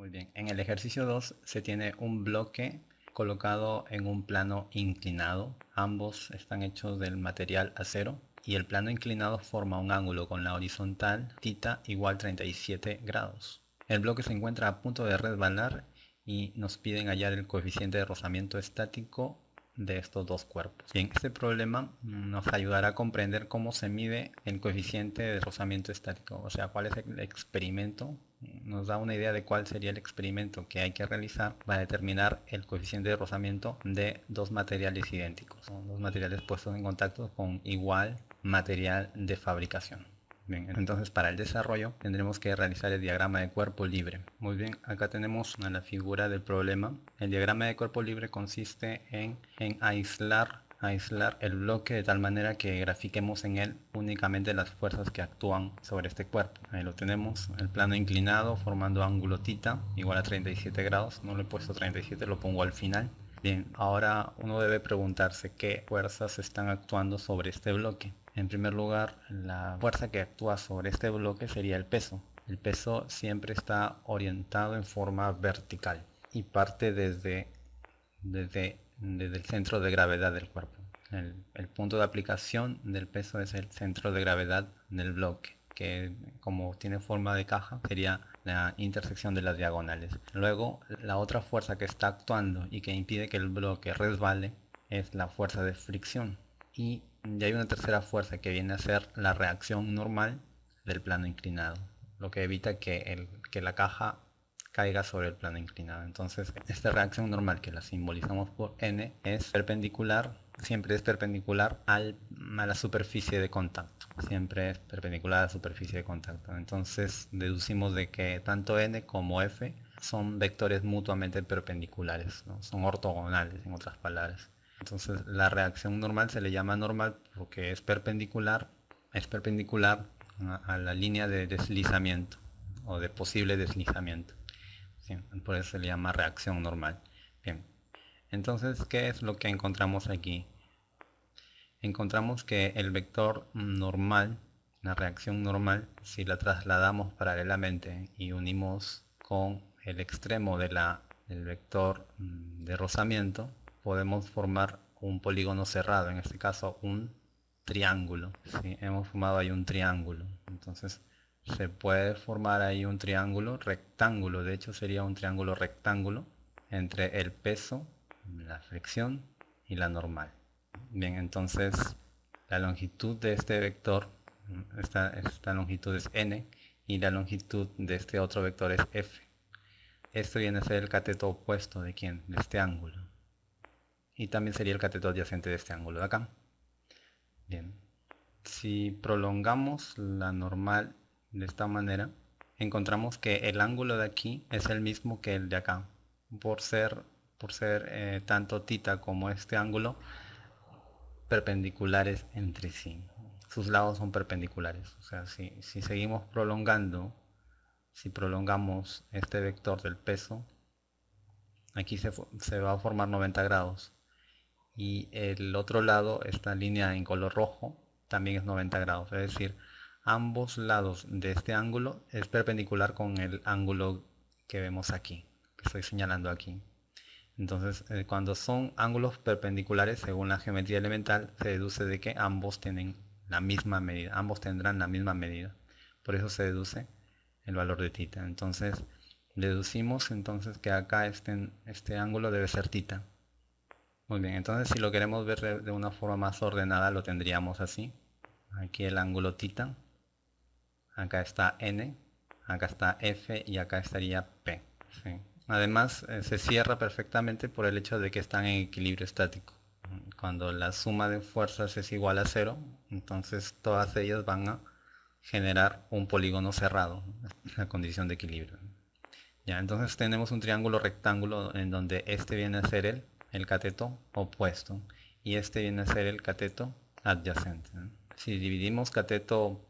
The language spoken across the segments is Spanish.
Muy bien, en el ejercicio 2 se tiene un bloque colocado en un plano inclinado. Ambos están hechos del material acero y el plano inclinado forma un ángulo con la horizontal θ igual 37 grados. El bloque se encuentra a punto de resbalar y nos piden hallar el coeficiente de rozamiento estático de estos dos cuerpos. Bien, este problema nos ayudará a comprender cómo se mide el coeficiente de rozamiento estático, o sea, cuál es el experimento, nos da una idea de cuál sería el experimento que hay que realizar para determinar el coeficiente de rozamiento de dos materiales idénticos, dos materiales puestos en contacto con igual material de fabricación. Bien, entonces para el desarrollo tendremos que realizar el diagrama de cuerpo libre. Muy bien, acá tenemos la figura del problema. El diagrama de cuerpo libre consiste en aislar aislar el bloque de tal manera que grafiquemos en él únicamente las fuerzas que actúan sobre este cuerpo. Ahí lo tenemos, el plano inclinado formando ángulo tita igual a 37 grados. No le he puesto 37, lo pongo al final. Bien, ahora uno debe preguntarse qué fuerzas están actuando sobre este bloque. En primer lugar, la fuerza que actúa sobre este bloque sería el peso. El peso siempre está orientado en forma vertical y parte desde, desde, el centro de gravedad del cuerpo. El, punto de aplicación del peso es el centro de gravedad del bloque, que como tiene forma de caja sería la intersección de las diagonales. Luego, la otra fuerza que está actuando y que impide que el bloque resbale es la fuerza de fricción. Y y hay una tercera fuerza que viene a ser la reacción normal del plano inclinado, lo que evita que, el, que la caja caiga sobre el plano inclinado. Entonces, esta reacción normal que la simbolizamos por n es perpendicular, siempre es perpendicular a la superficie de contacto. Siempre es perpendicular a la superficie de contacto. Entonces, deducimos de que tanto n como f son vectores mutuamente perpendiculares, son ortogonales en otras palabras. Entonces la reacción normal se le llama normal porque es perpendicular, es perpendicular a la línea de deslizamiento o de posible deslizamiento. Por eso se le llama reacción normal. Bien, entonces, ¿qué es lo que encontramos aquí? Encontramos que el vector normal, la reacción normal, si la trasladamos paralelamente y unimos con el extremo de la, del vector mm, de rozamiento, podemos formar un polígono cerrado, en este caso un triángulo. Hemos formado ahí un triángulo. Entonces se puede formar ahí un triángulo rectángulo. De hecho sería un triángulo rectángulo entre el peso, la fricción y la normal. Bien, entonces la longitud de este vector, esta, esta longitud es n y la longitud de este otro vector es f. Esto viene a ser el cateto opuesto de quién? De este ángulo y también sería el cateto adyacente de este ángulo de acá. Bien, si prolongamos la normal de esta manera, encontramos que el ángulo de aquí es el mismo que el de acá. Por ser, por ser eh, tanto tita como este ángulo perpendiculares entre sí. Sus lados son perpendiculares. O sea, si, si seguimos prolongando, si prolongamos este vector del peso, aquí se, se va a formar 90 grados y el otro lado, esta línea en color rojo, también es 90 grados. Es decir, ambos lados de este ángulo es perpendicular con el ángulo que vemos aquí, que estoy señalando aquí. Entonces, eh, cuando son ángulos perpendiculares, según la geometría elemental, se deduce de que ambos tienen la misma medida, ambos tendrán la misma medida. Por eso se deduce el valor de tita. Entonces, deducimos entonces que acá este, este ángulo debe ser tita. Muy bien, entonces si lo queremos ver de una forma más ordenada lo tendríamos así. Aquí el ángulo tita, acá está n, acá está f y acá estaría p. Además eh, se cierra perfectamente por el hecho de que están en equilibrio estático. Cuando la suma de fuerzas es igual a cero, entonces todas ellas van a generar un polígono cerrado, la condición de equilibrio. Ya, entonces tenemos un triángulo rectángulo en donde este viene a ser el el cateto opuesto y este viene a ser el cateto adyacente. Si dividimos cateto,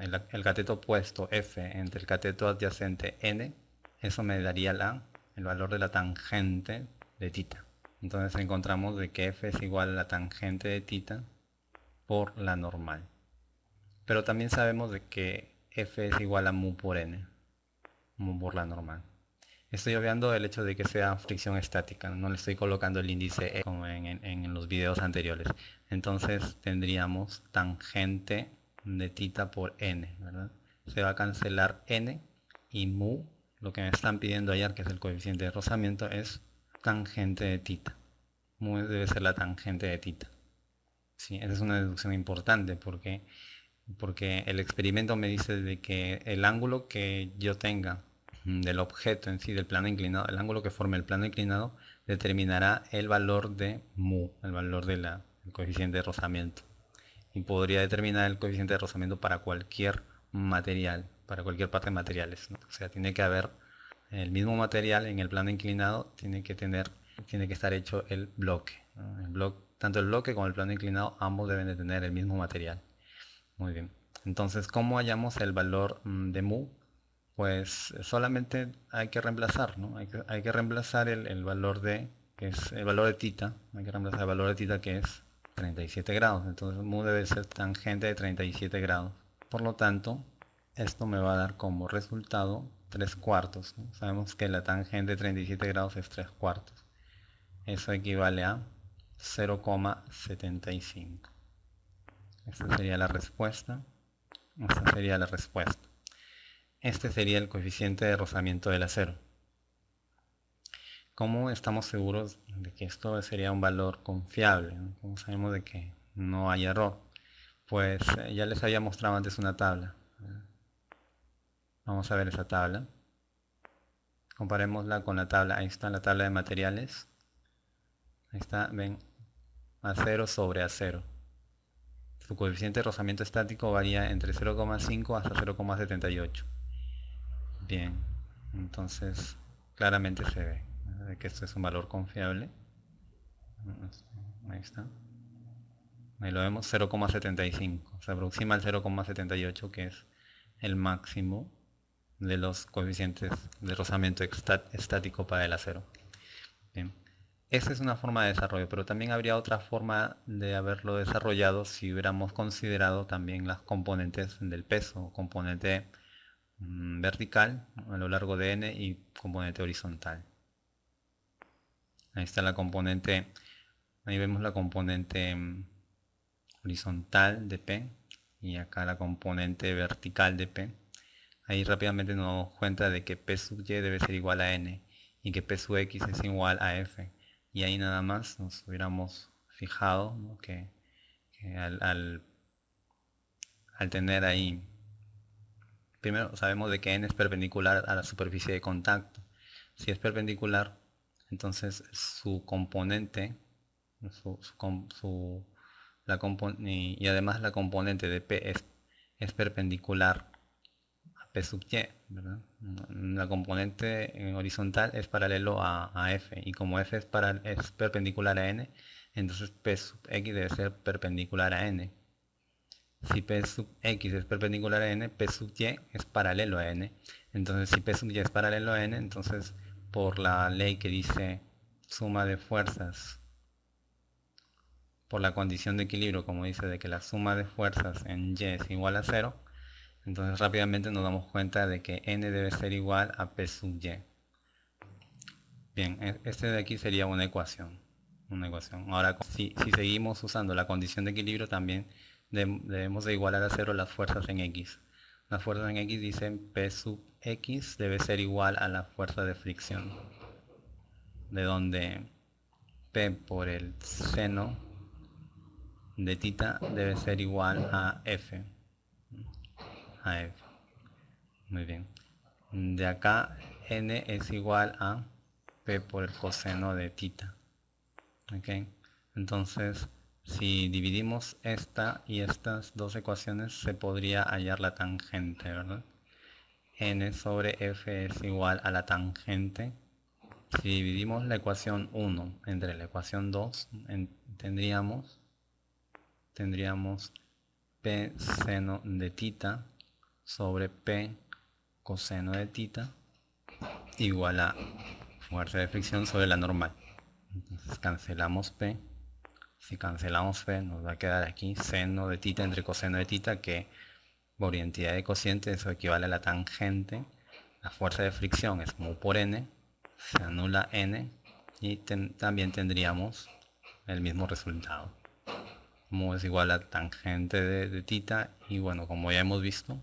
el, cateto opuesto F entre el cateto adyacente N, eso me daría la, el valor de la tangente de tita. Entonces encontramos de que F es igual a la tangente de tita por la normal. Pero también sabemos de que F es igual a mu por N, mu por la normal. Estoy obviando el hecho de que sea fricción estática, no le estoy colocando el índice E como en, los videos anteriores. Entonces tendríamos tangente de tita por n, ¿verdad? Se va a cancelar n y mu, lo que me están pidiendo ayer, que es el coeficiente de rozamiento, es tangente de tita. Mu debe ser la tangente de tita. Sí, esa es una deducción importante porque, porque el experimento me dice de que el ángulo que yo tenga del objeto en sí, del plano inclinado, el ángulo que forme el plano inclinado, determinará el valor de mu, el valor del coeficiente de rozamiento. Y podría determinar el coeficiente de rozamiento para cualquier material, para cualquier parte de materiales. O sea, tiene que haber el mismo material en el plano inclinado, tiene que tener, tiene que estar hecho el bloque. El bloque tanto el bloque como el plano inclinado, ambos deben de tener el mismo material. Muy bien. Entonces, ¿cómo hallamos el valor mm, de mu? pues solamente hay que reemplazar, ¿no? Hay que, reemplazar el, valor de, que es el valor de tita, hay que reemplazar el valor de tita que es 37 grados, entonces mu debe ser tangente de 37 grados. Por lo tanto, esto me va a dar como resultado 3 cuartos. Sabemos que la tangente de 37 grados es 3 cuartos. Eso equivale a 0,75. Esta sería la respuesta. Esta sería la respuesta. Este sería el coeficiente de rozamiento del acero. ¿Cómo estamos seguros de que esto sería un valor confiable? ¿Cómo sabemos de que no hay error? Pues eh, ya les había mostrado antes una tabla. Vamos a ver esa tabla. Comparémosla con la tabla. Ahí está la tabla de materiales. Ahí está, ven, acero sobre acero. Su coeficiente de rozamiento estático varía entre 0,5 hasta 0,78. Bien, entonces claramente se ve que esto es un valor confiable. Ahí está. Ahí lo vemos 0,75. Se aproxima al 0,78 que es el máximo de los coeficientes de rozamiento estático para el acero. Bien. Esa es una forma de desarrollo, pero también habría otra forma de haberlo desarrollado si hubiéramos considerado también las componentes del peso, componente Mm, vertical a lo largo de n y componente horizontal. Ahí está la componente, ahí vemos la componente mm, horizontal de P y acá la componente vertical de P. Ahí rápidamente nos damos cuenta de que P sub Y debe ser igual a N y que P sub X es igual a F. Y ahí nada más nos hubiéramos fijado que, al, al tener ahí primero sabemos de que n es perpendicular a la superficie de contacto. Si es perpendicular, entonces su componente, la y, además la componente de P es, perpendicular a P sub Y. La componente horizontal es paralelo a, F y como F es, es perpendicular a N, entonces P sub X debe ser perpendicular a N si P sub X es perpendicular a N, P sub Y es paralelo a N. Entonces si P sub Y es paralelo a N, entonces por la ley que dice suma de fuerzas, por la condición de equilibrio, como dice de que la suma de fuerzas en Y es igual a 0, entonces rápidamente nos damos cuenta de que N debe ser igual a P sub Y. Bien, e, este de aquí sería una ecuación. Una ecuación. Ahora, si, si seguimos usando la condición de equilibrio, también debemos de igualar a cero las fuerzas en X. Las fuerzas en X dicen P sub X debe ser igual a la fuerza de fricción. De donde P por el seno de tita debe ser igual a F. A F. Muy bien. De acá N es igual a P por el coseno de tita. ¿Ok? Entonces si dividimos esta y estas dos ecuaciones se podría hallar la tangente, ¿verdad? N sobre f es igual a la tangente. Si dividimos la ecuación 1 entre la ecuación 2, tendríamos, tendríamos p seno de tita sobre p coseno de tita igual a fuerza de fricción sobre la normal. Entonces cancelamos p si cancelamos P nos va a quedar aquí seno de tita entre coseno de tita que por identidad de cociente eso equivale a la tangente. La fuerza de fricción es mu por n se anula n y también tendríamos el mismo resultado. Mu es igual a tangente de, de tita y bueno, como ya hemos visto,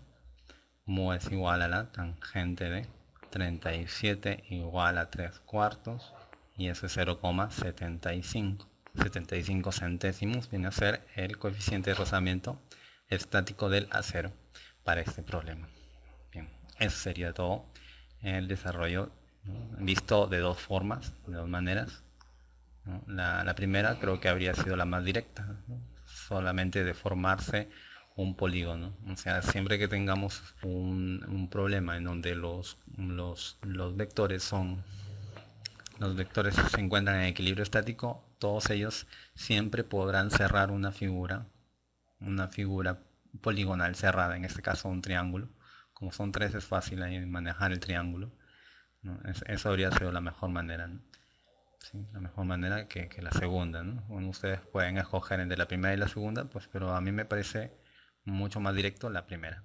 mu es igual a la tangente de 37 igual a 3 cuartos y eso es 0,75. 75 centésimos viene a ser el coeficiente de rozamiento estático del acero para este problema. Bien, eso sería todo el desarrollo visto de dos formas, de dos maneras. La, primera creo que habría sido la más directa, solamente de formarse un polígono. O sea, siempre que tengamos un, problema en donde los, los, los, vectores son los vectores se encuentran en equilibrio estático, todos ellos siempre podrán cerrar una figura, una figura poligonal cerrada, en este caso un triángulo. Como son tres es fácil manejar el triángulo. eso habría sido la mejor manera. la mejor manera que, la segunda. ustedes pueden escoger entre la primera y la segunda, pues, pero a mí me parece mucho más directo la primera.